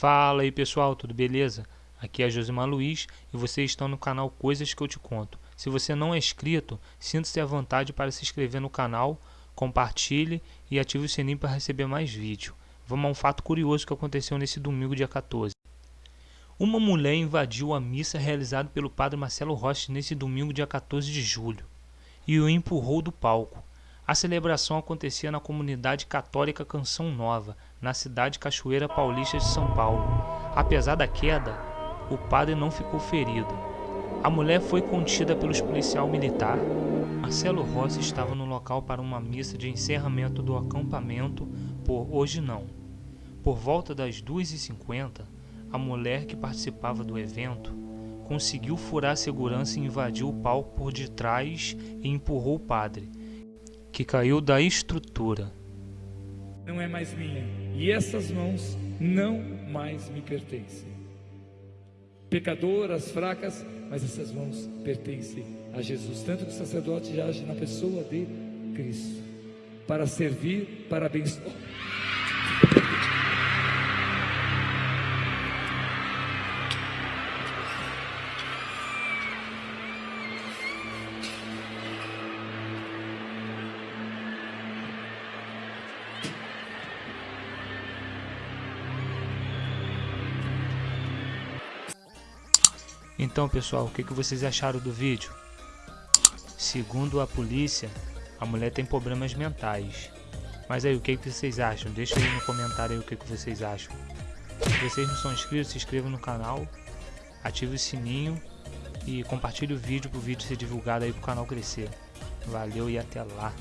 Fala aí pessoal, tudo beleza? Aqui é Josimar Luiz e vocês estão no canal Coisas que eu te conto. Se você não é inscrito, sinta-se à vontade para se inscrever no canal, compartilhe e ative o sininho para receber mais vídeos. Vamos a um fato curioso que aconteceu nesse domingo dia 14. Uma mulher invadiu a missa realizada pelo padre Marcelo Rossi nesse domingo dia 14 de julho e o empurrou do palco. A celebração acontecia na comunidade católica Canção Nova, na cidade Cachoeira Paulista de São Paulo. Apesar da queda, o padre não ficou ferido. A mulher foi contida pelos policial militar. Marcelo Rossi estava no local para uma missa de encerramento do acampamento por Hoje Não. Por volta das 2h50, a mulher que participava do evento conseguiu furar a segurança e invadiu o palco por detrás e empurrou o padre que caiu da estrutura. Não é mais minha, e essas mãos não mais me pertencem. Pecadoras, fracas, mas essas mãos pertencem a Jesus. Tanto que o sacerdote age na pessoa de Cristo para servir, para abençoar. Então pessoal, o que, que vocês acharam do vídeo? Segundo a polícia, a mulher tem problemas mentais. Mas aí, o que, que vocês acham? Deixa aí no comentário aí o que, que vocês acham. Se vocês não são inscritos, se inscrevam no canal, ative o sininho e compartilhe o vídeo para o vídeo ser divulgado aí para o canal crescer. Valeu e até lá!